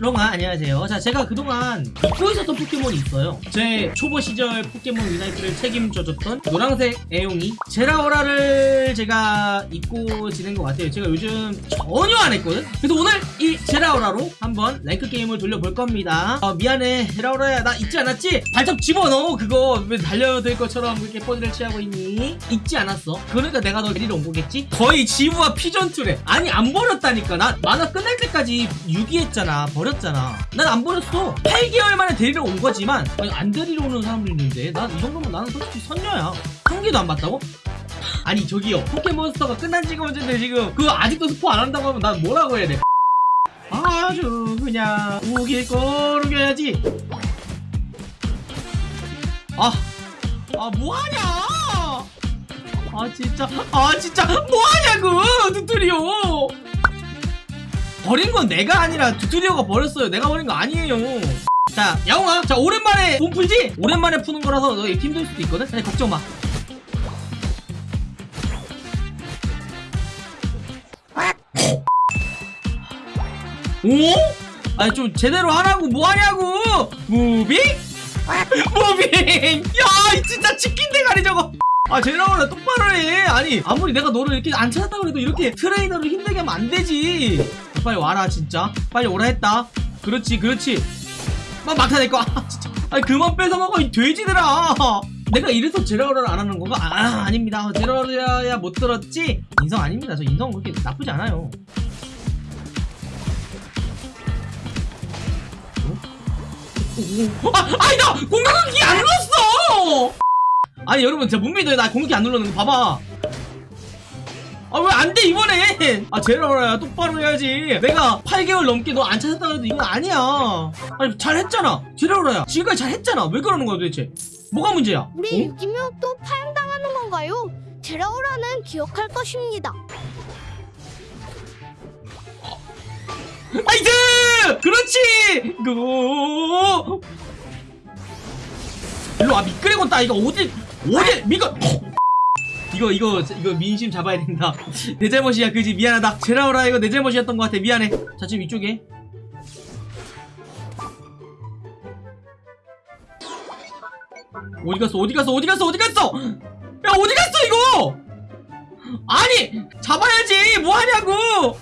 롱아 안녕하세요. 자 제가 그동안 잊고 있었던 포켓몬이 있어요. 제 초보 시절 포켓몬 유나이트를 책임져줬던 노란색 야옹이 제라오라를 제가 잊고 지낸 것 같아요. 제가 요즘 전혀 안 했거든? 그래서 오늘 이 제라오라로 한번 랭크 게임을 돌려볼 겁니다. 어, 미안해. 제라오라야 나 잊지 않았지? 발톱 집어넣어 그거. 왜 달려들 것처럼 그렇게 포즈를 취하고 있니? 잊지 않았어. 그러니까 내가 너 데리러 온 거겠지? 거의 지우와 피죤투래 아니 안 버렸다니까. 나 만화 끝날 때까지 유기했잖아. 버렸 잖아. 난 안 버렸어. 8개월 만에 데리러 온 거지만 아니, 안 데리러 오는 사람도 있는데 난 이 정도면 나는 솔직히 선녀야. 한 개도 안 봤다고? 아니 저기요. 포켓몬스터가 끝난 지가 언젠데 지금 그거 아직도 스포 안 한다고 하면 난 뭐라고 해야 돼? 아주 그냥 우길 거르겨야지. 아, 아 뭐하냐? 아 진짜. 아 진짜. 뭐하냐고 두투리오 버린 건 내가 아니라 두투리오가 버렸어요. 내가 버린 거 아니에요. 자 야옹아 자 오랜만에 몸 풀지? 오랜만에 푸는 거라서 너 힘들 수도 있거든? 아니 걱정 마. 오? 아니 좀 제대로 하라고. 뭐하냐고. Moving? Moving. 야 진짜 치킨 대가리 저거. 아 제라오라 똑바로 해. 아니 아무리 내가 너를 이렇게 안 찾았다고 해도 이렇게 트레이너를 힘들게 하면 안 되지 빨리 와라 진짜. 빨리 오라 했다. 그렇지 그렇지. 막 막타 내거 아 진짜. 아니 그만 뺏어먹어 이 돼지들아. 내가 이래서 제라오라를 안 하는 건가? 아 아닙니다. 제라오라야 못 들었지? 인성 아닙니다. 저 인성 그렇게 나쁘지 않아요. 아, 아니다! 공격기 안 눌렀어! 아니 여러분 제가 못 믿어요. 나 공격기 안 눌렀는데 봐봐 아 왜 안 돼 이번에 아 제라오라야 똑바로 해야지 내가 8개월 넘게 너 안 찾았다고 해도 이건 아니야 아니 잘했잖아 제라오라야 지금까지 잘했잖아 왜 그러는 거야 도대체 뭐가 문제야 우리 어? 유기묘 또 파양당하는 건가요? 제라오라는 기억할 것입니다. Nice! 그렇지! Go! 일로 와 미끄래곤 따 이거 어디 어디 미끄 이거 이거 이거 민심 잡아야 된다. 내 잘못이야 그지? 미안하다. 제라오라. 이거 내 잘못이었던 것 같아. 미안해. 자 지금 이쪽에. 어디 갔어? 어디 갔어? 어디 갔어? 어디 갔어? 야 어디 갔어 이거? 아니 잡아야지. 뭐 하냐고.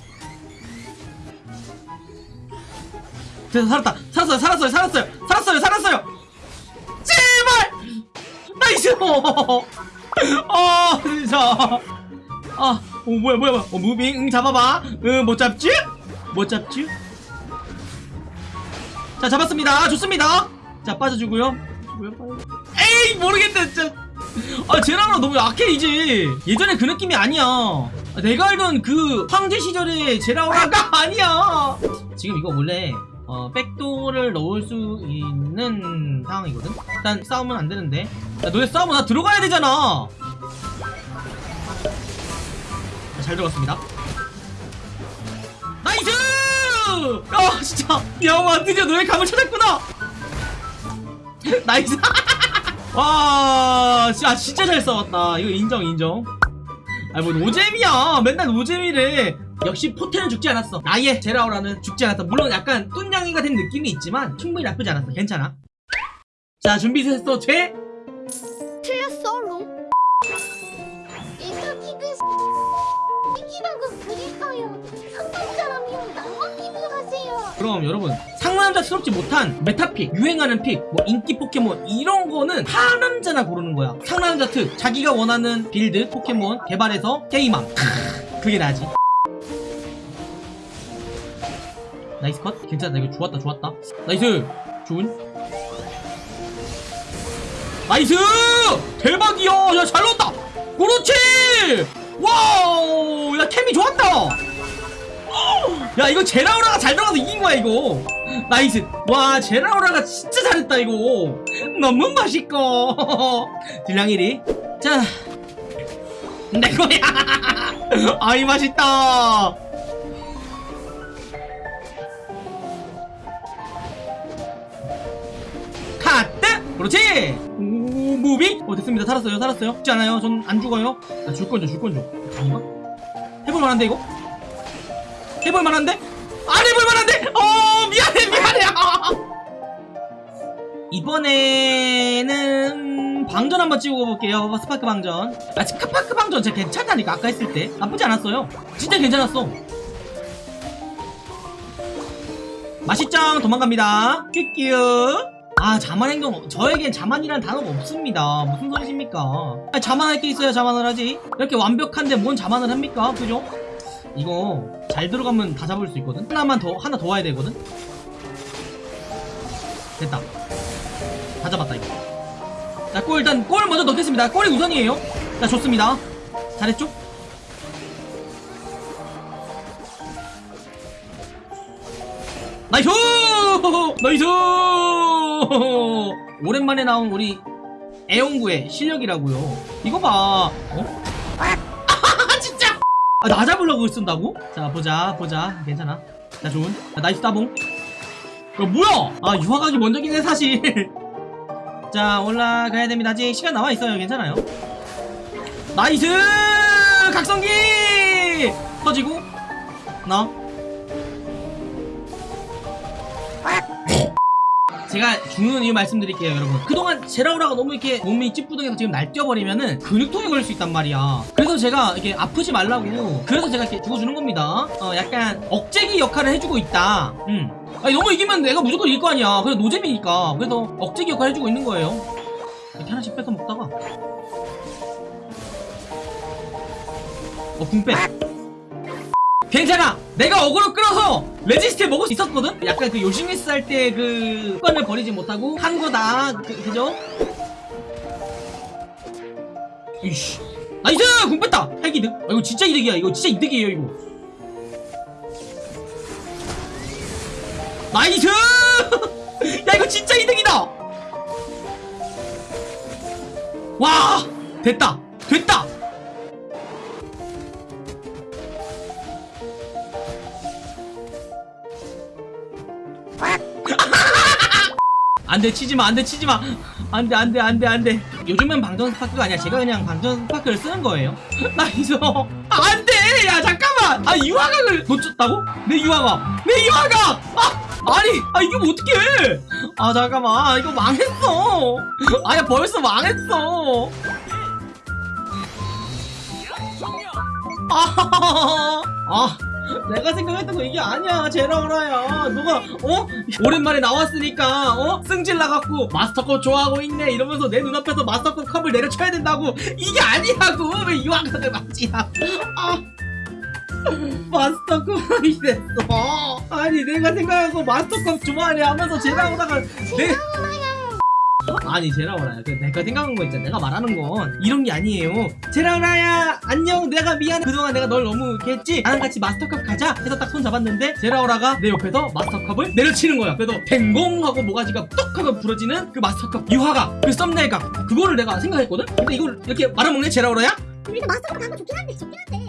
됐어 살았다. 살았어요 살았어요 살았어요. 살았어요 살았어요. 제발! Nice 어 진짜. 아어 뭐야 뭐야 뭐야. 어 무빙 응 잡아봐. 응못 잡지? 못 잡지? 자 잡았습니다. 좋습니다. 자 빠져주고요. 에이 모르겠다 진짜. 아 제라라 너무 약해 이제 예전에 그 느낌이 아니야. 아, 내가 알던 그 황제 시절의 제라오라가 아니야. 지금 이거 원래 어, 백도를 넣을 수 있는 상황이거든? 일단 싸우면 안 되는데. 야, 너네 싸우면 나 들어가야 되잖아! 자, 잘 들어갔습니다. nice! 아, 진짜. 얌마, 드디어 너의 감을 찾았구나! nice! 와, 진짜, 진짜 잘 싸웠다. 이거 인정, 인정. 아니, 뭐, 노잼이야. 맨날 노잼이래. 역시 포테는 죽지 않았어 나의 제라오라는 죽지 않았다 물론 약간 뚠냥이가 된 느낌이 있지만 충분히 나쁘지 않았어 괜찮아 자 준비 됐어 돼? 틀렸어, wrong. 이카키드 이기라고 그랬어요. 상담 사람이요. 나만 믿으세요. 그럼 여러분 상남자스럽지 못한 meta pick 유행하는 pick 뭐 인기 포켓몬 이런 거는 하남자나 고르는 거야 상남자 특 자기가 원하는 build 포켓몬 개발해서 게임함 그게 나지 nice cut. 괜찮다 이거 좋았다 좋았다. nice! 좋은? nice! 대박이야! 야잘 넣었다! 그렇지! wow! 야 템이 좋았다! 야 이거 제라오라가 잘 들어가서 이긴 거야 이거. nice. 와 제라오라가 진짜 잘했다 이거. 너무 맛있고. 딜량1위. 자내 거야. 아이 맛있다 그렇지? 오 moving? 어 됐습니다. 살았어요. 살았어요. 죽지 않아요. 전 안 죽어요. 나줄 건 줘 줄 건줘 아닌가? 해볼 만한데 이거? 해볼 만한데? 안 해볼 만한데! 어 미안해 미안해. 이번에는 방전 한번 찍고 볼게요. 스파크 방전. 아 스파크 방전 진짜 괜찮다니까 아까 했을 때. 나쁘지 않았어요. 진짜 괜찮았어. 맛있짱 도망갑니다. 큐큐 아 자만 행동 없- 저에겐 자만이란 단어가 없습니다. 무슨 소리십니까? 아, 자만할 게 있어야 자만을 하지. 이렇게 완벽한데 뭔 자만을 합니까? 그죠? 이거 잘 들어가면 다 잡을 수 있거든. 하나만 더 하나 더 와야 되거든. 됐다. 다 잡았다 이거. 자골 일단 골 먼저 넣겠습니다. 골이 우선이에요. 자 좋습니다. 잘했죠 nice! nice! 오랜만에 나온 우리 애용구의 실력이라고요. 이거 봐. 어? 아 진짜! 아, 나 잡으려고 쓴다고? 자 보자 보자. 괜찮아. 자 좋은. 자, nice 따봉. 야 뭐야? 아 유화각이 먼저긴 해 사실. 자 올라가야 됩니다. 아직 시간 남아있어요. 괜찮아요? nice! 각성기! 터지고. 나 제가 죽는 이유 말씀드릴게요 여러분. 그동안 제라우라가 너무 이렇게 몸이 찌뿌둥해서 지금 날뛰어버리면은 근육통이 걸릴 수 있단 말이야. 그래서 제가 이렇게 아프지 말라고 그래서 제가 이렇게 죽어주는 겁니다. 어 약간 억제기 역할을 해주고 있다. 음. 아니 너무 이기면 내가 무조건 이길 거 아니야. 그래 노잼이니까. 그래서 억제기 역할 해주고 있는 거예요. 이렇게 하나씩 뺏어 먹다가. 어 궁빼 괜찮아. 내가 어그로 끌어서 레지스틸 먹을 수 있었거든? 약간 그 요시미스 할 때그 습관을 버리지 못하고 한 거다 그, 그죠? 이씨. nice! 궁 뺐다! 핵이득. 아, 이거 진짜 이득이야. 이거 진짜 이득이에요 이거. nice! 야 이거 진짜 이득이다! 와! 됐다. 됐다 안돼 치지마 안돼 치지마. 안돼 안돼 안돼 안돼. 요즘은 방전 스파크가 아니야. 제가 그냥 방전 스파크를 쓰는 거예요. nice 안돼! 야 잠깐만! 아 유화각을 놓쳤다고? 내 유화각! 내 유화각! 아 아니 아 이게 뭐 어떡해! 아 잠깐만. 아, 이거 망했어. 아야 벌써 망했어. 아, 아 내가 생각했던 거 이게 아니야. 제라오라야 너가 어? 오랜만에 나왔으니까 어? 승질 나갖고 마스터컵 좋아하고 있네 이러면서 내 눈앞에서 마스터컵 컵을 내려쳐야 된다고. 이게 아니라고. 왜 이왕선을 맞지야 아. 마스터컵이 됐어. 아니 내가 생각하고 마스터컵 좋아하네 하면서 제라오라가 내 아니 제라오라야 그 내가 생각한 거 있잖아. 내가 말하는 건 이런 게 아니에요. 제라오라야 안녕. 내가 미안해. 그동안 내가 널 너무 이렇게 했지? 나랑 같이 마스터컵 가자. 해서 딱 손 잡았는데 제라오라가 내 옆에서 마스터컵을 내려치는 거야. 그래서 댕공 하고 모가지가 뚝 하고 부러지는 그 마스터컵 유화각 그 썸네일각 그거를 내가 생각했거든? 근데 이걸 이렇게 말아먹네? 제라오라야? 그러니까 마스터가 가면 좋긴 한데 좋긴 한데